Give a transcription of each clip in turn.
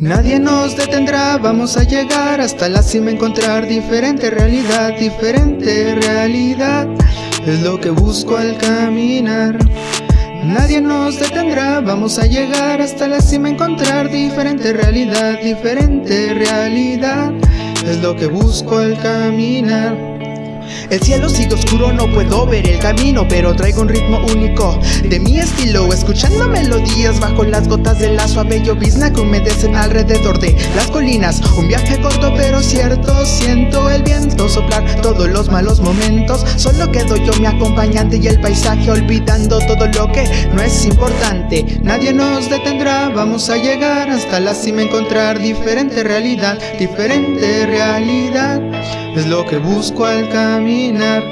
Nadie nos detendrá, vamos a llegar hasta la cima, encontrar diferente realidad, diferente realidad, es lo que busco al caminar. Nadie nos detendrá, vamos a llegar hasta la cima, encontrar diferente realidad, diferente realidad, es lo que busco al caminar. El cielo sigue oscuro, no puedo ver el camino Pero traigo un ritmo único de mi estilo Escuchando melodías bajo las gotas de la suave llovizna Que humedecen alrededor de las colinas. Un viaje corto pero cierto Siento el viento soplar todos los malos momentos. Solo quedo yo mi acompañante y el paisaje Olvidando todo lo que no es importante. Nadie nos detendrá, vamos a llegar hasta la cima Encontrar diferente realidad, diferente realidad es lo que busco al caminar.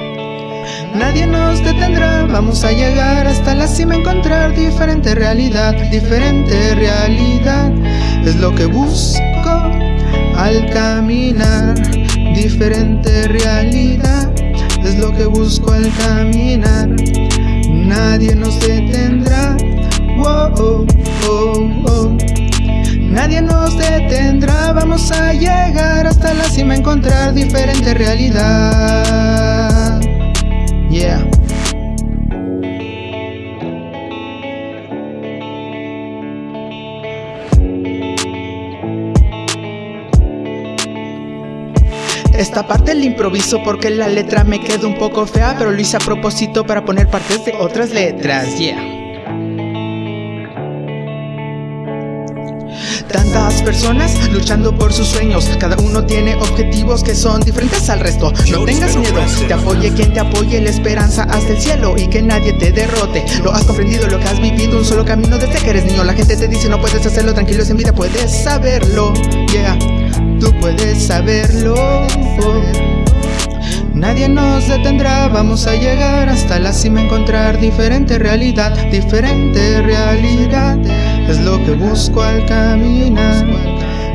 Nadie nos detendrá, vamos a llegar hasta la cima, encontrar diferente realidad, diferente realidad. Es lo que busco al caminar, diferente realidad. Es lo que busco al caminar. Nadie nos detendrá. Vamos a llegar hasta la cima, encontrar diferente realidad. Yeah. Esta parte la improviso porque la letra me queda un poco fea Pero lo hice a propósito para poner partes de otras letras, yeah Tantas personas luchando por sus sueños. Cada uno tiene objetivos que son diferentes al resto. No tengas miedo, te apoye quien te apoye La esperanza hasta el cielo y que nadie te derrote. Lo has comprendido, lo que has vivido Un solo camino desde que eres niño. La gente te dice no puedes hacerlo, tranquilo es en vida Puedes saberlo, yeah Tú puedes saberlo. Nadie nos detendrá, vamos a llegar hasta la cima Encontrar diferente realidad, diferente realidad Es lo que busco al caminar.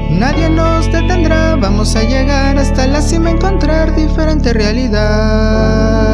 Nadie nos detendrá, vamos a llegar hasta la cima Encontrar diferente realidad